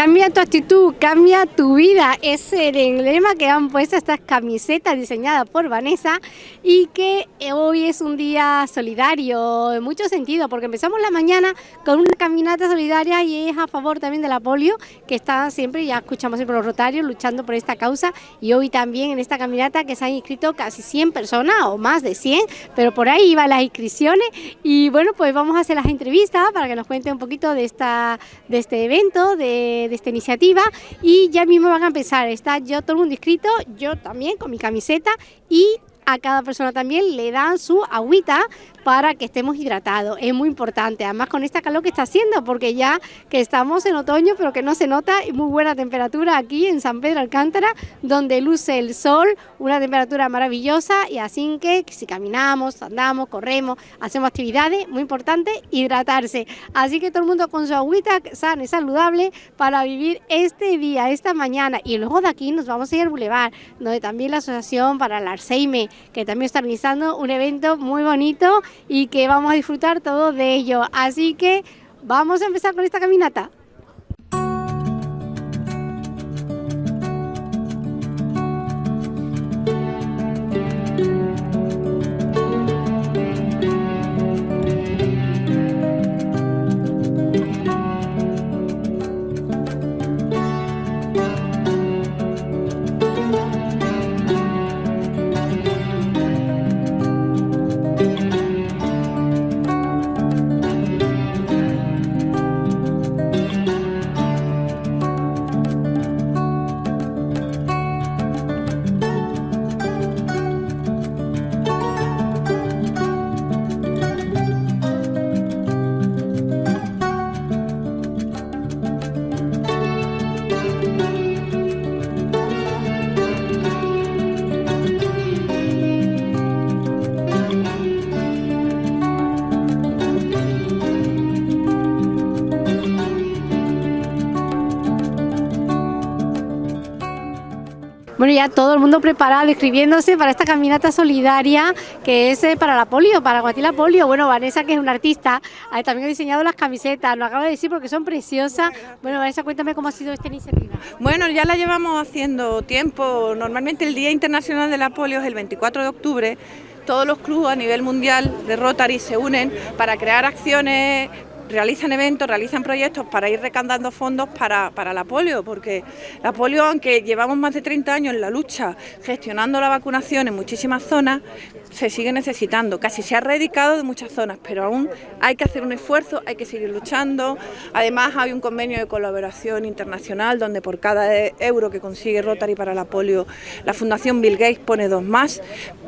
Cambia tu actitud, cambia tu vida. Es el emblema que han puesto estas camisetas diseñadas por Vanessa y que hoy es un día solidario en mucho sentido, porque empezamos la mañana con una caminata solidaria y es a favor también de la polio, que está siempre, ya escuchamos siempre los rotarios, luchando por esta causa y hoy también en esta caminata que se han inscrito casi 100 personas o más de 100, pero por ahí iban las inscripciones y bueno, pues vamos a hacer las entrevistas para que nos cuente un poquito de, esta, de este evento, de de, esta iniciativa y ya mismo van a empezar, está yo todo el mundo inscrito, yo también con mi camiseta y a cada persona también le dan su agüita para que estemos hidratados. Es muy importante, además con esta calor que está haciendo, porque ya que estamos en otoño, pero que no se nota, muy buena temperatura aquí en San Pedro Alcántara, donde luce el sol, una temperatura maravillosa, y así que si caminamos, andamos, corremos, hacemos actividades, muy importante, hidratarse. Así que todo el mundo con su agüita sana y saludable para vivir este día, esta mañana, y luego de aquí nos vamos a ir al Boulevard, donde también la Asociación para el Alzheimer, que también está organizando un evento muy bonito y que vamos a disfrutar todo de ello. Así que vamos a empezar con esta caminata. Todo el mundo preparado, escribiéndose para esta caminata solidaria que es eh, para la polio, para Guatila Polio. Bueno, Vanessa, que es una artista, también ha diseñado las camisetas, lo acaba de decir porque son preciosas. Bueno, Vanessa, cuéntame cómo ha sido esta iniciativa. Bueno, ya la llevamos haciendo tiempo. Normalmente el Día Internacional de la Polio es el 24 de octubre todos los clubes a nivel mundial de Rotary se unen para crear acciones realizan eventos, realizan proyectos para ir recandando fondos para, la polio, porque la polio, aunque llevamos más de 30 años en la lucha gestionando la vacunación en muchísimas zonas, se sigue necesitando. Casi se ha erradicado de muchas zonas, pero aún hay que hacer un esfuerzo, hay que seguir luchando. Además hay un convenio de colaboración internacional donde por cada euro que consigue Rotary para la polio, la Fundación Bill Gates pone dos más,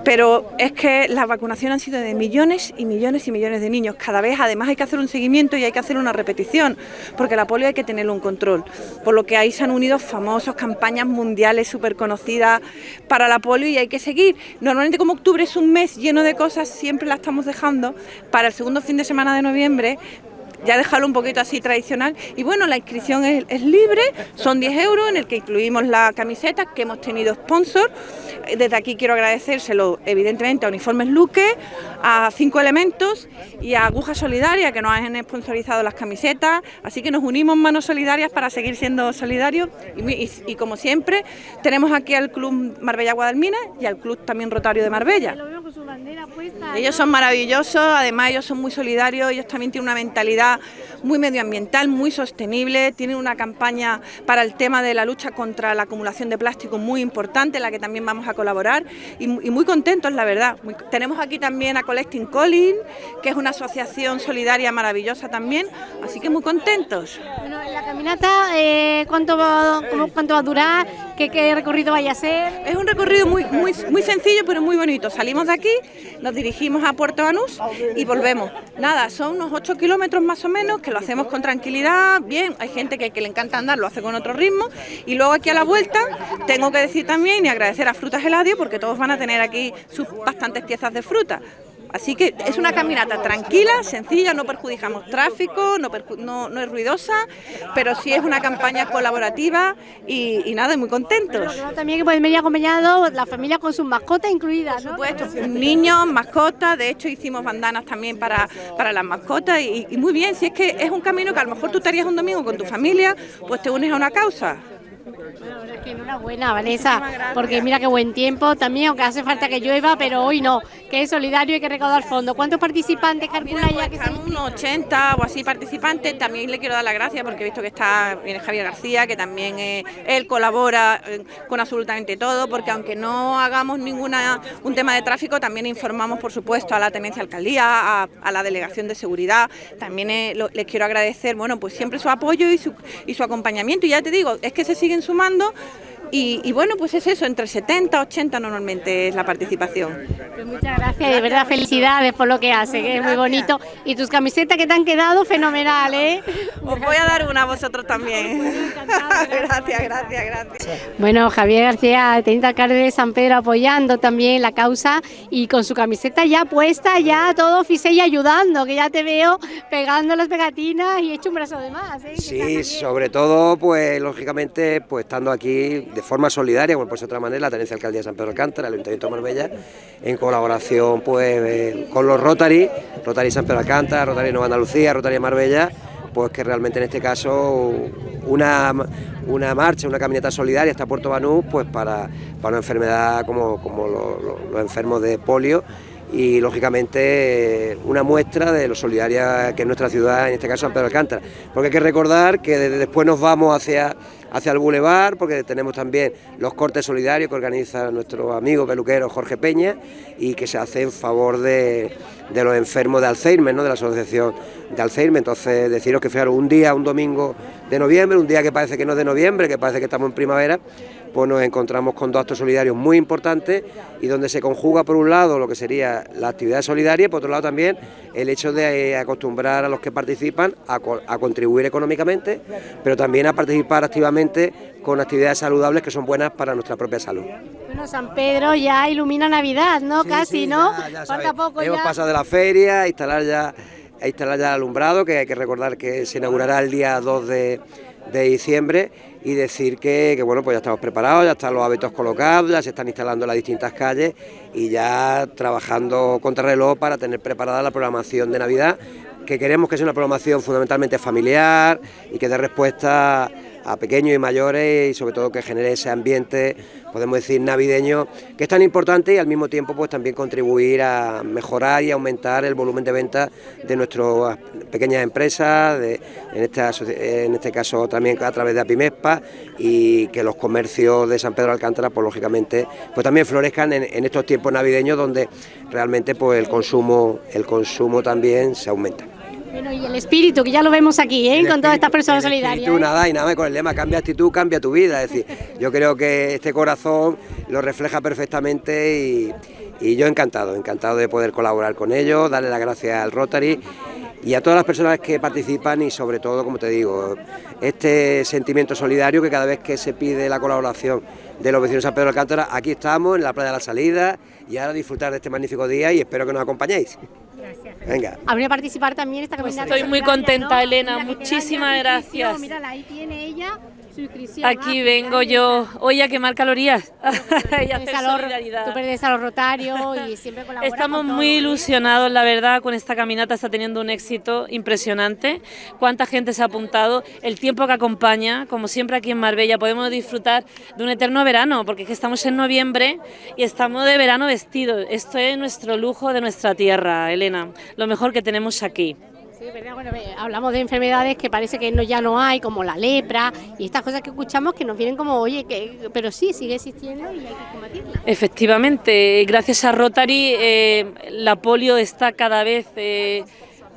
pero es que la vacunación han sido de millones y millones y millones de niños. Cada vez además hay que hacer un seguimiento y hay que hacer una repetición, porque la polio hay que tenerlo en control. Por lo que ahí se han unido famosas campañas mundiales súper conocidas para la polio y hay que seguir. Normalmente como octubre es un mes lleno de cosas, siempre la estamos dejando para el segundo fin de semana de noviembre, ya dejarlo un poquito así tradicional. Y bueno, la inscripción es, libre, son 10 euros en el que incluimos la camiseta que hemos tenido sponsor. Desde aquí quiero agradecérselo evidentemente a Uniformes Luque, a Cinco Elementos y a Aguja Solidaria que nos han sponsorizado las camisetas. Así que nos unimos manos solidarias para seguir siendo solidarios y, como siempre tenemos aquí al Club Marbella Guadalmina y al Club también Rotario de Marbella. Ellos son maravillosos, además ellos son muy solidarios, ellos también tienen una mentalidad muy medioambiental, muy sostenible, tienen una campaña para el tema de la lucha contra la acumulación de plástico muy importante, en la que también vamos a colaborar y, muy contentos, la verdad. tenemos aquí también a Collecting Colin, que es una asociación solidaria maravillosa también, así que muy contentos. Bueno, la caminata, eh, ¿cuánto, va, ¿cuánto va a durar? ¿Qué, ¿Qué, recorrido vaya a ser? Es un recorrido muy, muy, muy sencillo, pero muy bonito. Salimos de aquí, nos dirigimos a Puerto Banús y volvemos. Nada, son unos 8 kilómetros más o menos, que lo hacemos con tranquilidad, bien, hay gente que, que le encanta andar, lo hace con otro ritmo, y luego aquí a la vuelta tengo que decir también y agradecer a Frutas Eladio, porque todos van a tener aquí sus bastantes piezas de fruta Así que es una caminata tranquila, sencilla, no perjudicamos tráfico, no, no, es ruidosa, pero sí es una campaña colaborativa y, nada, muy contentos. también que pueden venir acompañados la familia con sus mascotas incluidas, ¿no? Por supuesto, niños, mascotas, de hecho hicimos bandanas también para, para las mascotas y, y muy bien, si es que es un camino que a lo mejor tú estarías un domingo con tu familia, pues te unes a una causa. Bueno, es que enhorabuena, Vanessa, porque mira qué buen tiempo también, aunque hace falta que llueva, pero hoy no, que es solidario y hay que recaudar fondos. ¿Cuántos participantes calcula ya? Que están unos 80 o así participantes. También le quiero dar las gracias porque he visto que está viene Javier García, que también eh, él colabora eh, con absolutamente todo, porque aunque no hagamos ninguna un tema de tráfico, también informamos, por supuesto, a la tenencia alcaldía, a, la delegación de seguridad. También eh, les quiero agradecer, bueno, pues siempre su apoyo y su, y su acompañamiento. Y ya te digo, es que se siguen sumando tomando y, bueno, pues es eso, entre 70 80 normalmente es la participación. Pues muchas gracias, de verdad felicidades por lo que hace, que es muy bonito. Y tus camisetas que te han quedado fenomenal, ¿eh? Os voy a dar una a vosotros también. gracias, gracias, gracias. Bueno, Javier García, teniente alcalde de San Pedro, apoyando también la causa y con su camiseta ya puesta, ya todo oficial y ayudando, que ya te veo pegando las pegatinas y hecho un brazo de más. ¿eh? Sí, sobre todo, pues lógicamente, pues estando aquí de forma solidaria, como por otra manera, la Tenencia Alcaldía de San Pedro Alcántara, el Ayuntamiento de Marbella, en colaboración pues eh, con los Rotary, Rotary San Pedro Alcántara, Rotary Nueva Andalucía, Rotary Marbella, pues que realmente en este caso una, una marcha, una caminata solidaria hasta Puerto Banús, pues para, para una enfermedad como, como los enfermos de polio y lógicamente una muestra de lo solidaria que es nuestra ciudad, en este caso San Pedro Alcántara, porque hay que recordar que después nos vamos hacia hacia el bulevar, porque tenemos también los cortes solidarios que organiza nuestro amigo peluquero Jorge Peña y que se hace en favor de, los enfermos de Alzheimer, ¿no? de la asociación de Alzheimer. Entonces, deciros que fijaros, un día, un domingo de noviembre, un día que parece que no es de noviembre, que parece que estamos en primavera, pues nos encontramos con dos actos solidarios muy importantes y donde se conjuga por un lado lo que sería la actividad solidaria y por otro lado también el hecho de eh, acostumbrar a los que participan a, contribuir económicamente, pero también a participar activamente con actividades saludables que son buenas para nuestra propia salud. Bueno, San Pedro ya ilumina Navidad, ¿no? Casi, ¿no? Ya, poco Hemos pasado de la feria a instalar ya, a instalar ya el alumbrado, que hay que recordar que se inaugurará el día 2 de de diciembre y decir que, bueno, pues ya estamos preparados, ya están los hábitos colocados, ya se están instalando en las distintas calles y ya trabajando contra reloj para tener preparada la programación de Navidad, que queremos que sea una programación fundamentalmente familiar y que dé respuesta a pequeños y mayores y sobre todo que genere ese ambiente, podemos decir, navideño, que es tan importante y al mismo tiempo pues también contribuir a mejorar y aumentar el volumen de ventas de nuestras pequeñas empresas, de, en, este, en este caso también a través de Apimespa y que los comercios de San Pedro Alcántara pues lógicamente pues también florezcan en, en estos tiempos navideños donde realmente pues el consumo, el consumo también se aumenta. Bueno, y el espíritu, que ya lo vemos aquí, ¿eh? con todas estas personas solidarias. Tú ¿eh? nada, y nada más con el lema, cambia actitud, cambia tu vida. Es decir, yo creo que este corazón lo refleja perfectamente y, y yo encantado, encantado de poder colaborar con ellos, darle las gracias al Rotary y a todas las personas que participan y sobre todo, como te digo, este sentimiento solidario que cada vez que se pide la colaboración de los vecinos de San Pedro de Alcántara, aquí estamos en la playa de la salida y ahora disfrutar de este magnífico día y espero que nos acompañéis. Gracias. Venga. Habría participar también esta caminata. Estoy muy contenta, Elena. Muchísimas gracias. Mírala, ahí tiene ella Aquí vengo yo hoy a quemar calorías y hacer solidaridad. Tú perteneces a los Rotarios y siempre colaboras Estamos muy ilusionados, la verdad, con esta caminata está teniendo un éxito impresionante. Cuánta gente se ha apuntado, el tiempo que acompaña, como siempre aquí en Marbella, podemos disfrutar de un eterno verano, porque es que estamos en noviembre y estamos de verano vestidos. Esto es nuestro lujo de nuestra tierra, Elena, lo mejor que tenemos aquí. Hablamos de enfermedades que parece que no, ya no hay, como la lepra y estas cosas que escuchamos que nos vienen como, oye, que, pero sí, sigue existiendo y hay que combatirla. Efectivamente, gracias a Rotary eh, la polio está cada vez... Eh,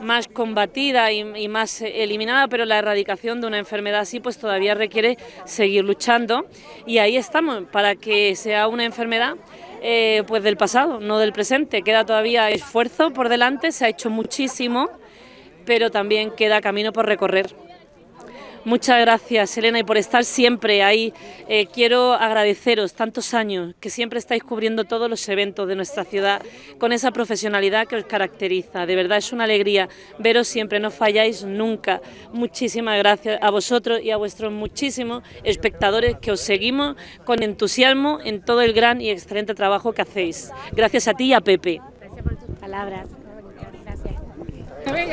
más combatida y, más eliminada, pero la erradicación de una enfermedad así pues todavía requiere seguir luchando y ahí estamos para que sea una enfermedad eh, pues del pasado, no del presente. Queda todavía esfuerzo por delante, se ha hecho muchísimo, pero también queda camino por recorrer. Muchas gracias, Elena, y por estar siempre ahí. Eh, quiero agradeceros tantos años que siempre estáis cubriendo todos los eventos de nuestra ciudad con esa profesionalidad que os caracteriza. De verdad es una alegría veros siempre, no falláis nunca. Muchísimas gracias a vosotros y a vuestros muchísimos espectadores que os seguimos con entusiasmo en todo el gran y excelente trabajo que hacéis. Gracias a ti y a Pepe. Gracias por tus palabras.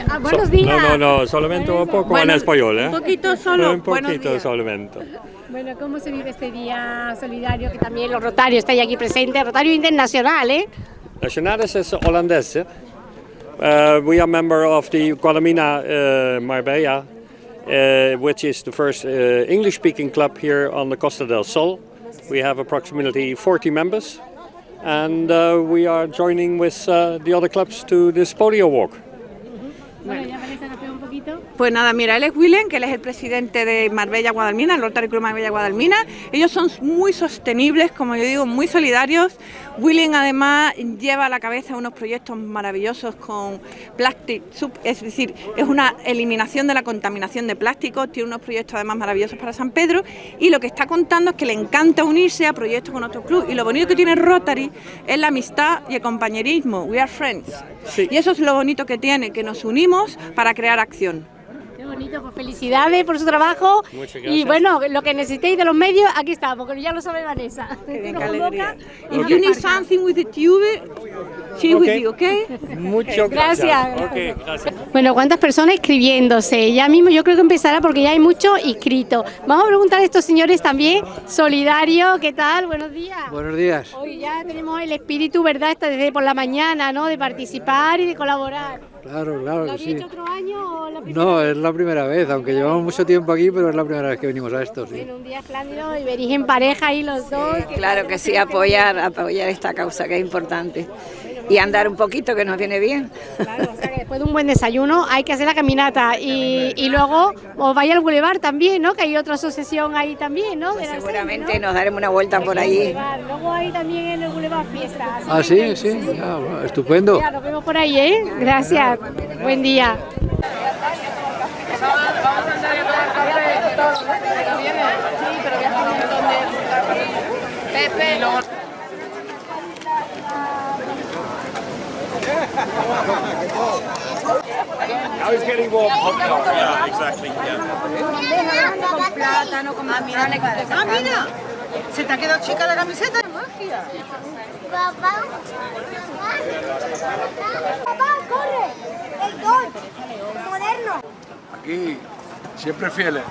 Ah, buenos días. No, no, no, solamente un poco Bueno, en español, ¿eh? un poquito solo. Un poquito solamente. Bueno, ¿cómo se vive este día solidario? Que también los Rotarios estáis aquí presentes, Rotario Internacional, ¿eh? Nationalis is Hollandaise. Uh, we are member of the Guadalmina uh, Marbella, uh, which is the first uh, English-speaking club here on the Costa del Sol. We have approximately 40 members, and uh, we are joining with uh, the other clubs to this polio walk. Bueno, ya un poquito. Pues nada, mira, él es William, que él es el presidente de Marbella Guadalmina, el Rotary Club Marbella Guadalmina. Ellos son muy sostenibles, como yo digo, muy solidarios. William además lleva a la cabeza unos proyectos maravillosos con Plastic Sub, es decir, es una eliminación de la contaminación de plástico, tiene unos proyectos además maravillosos para San Pedro y lo que está contando es que le encanta unirse a proyectos con otros clubes y lo bonito que tiene Rotary es la amistad y el compañerismo, we are friends. Sí. Y eso es lo bonito que tiene, que nos unimos para crear acción. Bonito, pues felicidades por su trabajo. Muchas Y gracias. bueno, lo que necesitéis de los medios, aquí estamos, porque ya lo sabe Vanessa. Qué y If you need something with the tube, she with you, okay? Muchas Gracias. Ok, gracias. Bueno, ¿cuántas personas escribiéndose? Ya mismo yo creo que empezará porque ya hay muchos inscritos. Vamos a preguntar a estos señores también, solidario, ¿qué tal? Buenos días. Buenos días. Hoy ya tenemos el espíritu, ¿verdad? Está desde por la mañana, ¿no? De participar y de colaborar. Claro, claro ¿Lo que habéis sí. hecho otro año o la primera? No, es la primera vez, aunque llevamos mucho tiempo aquí, pero es la primera vez que venimos a esto, sí. En un día espléndido y venís en pareja ahí los dos. que Claro que sí, apoyar, apoyar esta causa que es importante. Y andar un poquito que nos viene bien. Claro, o sea que después de un buen desayuno hay que hacer la caminata y, y luego os vais al bulevar también, ¿no? Que hay otra asociación ahí también, ¿no? La Seguramente nos daremos una vuelta por allí. Luego hay también en el bulevar fiestas. así Ah, sí, sí, bueno, estupendo. Ya, nos vemos por ahí, ¿eh? Gracias. Buen día. Ah, mira, se te ha quedado chica la camiseta. Magia. Papá. Papá, corre. El gol. Moderno. Aquí, siempre fieles.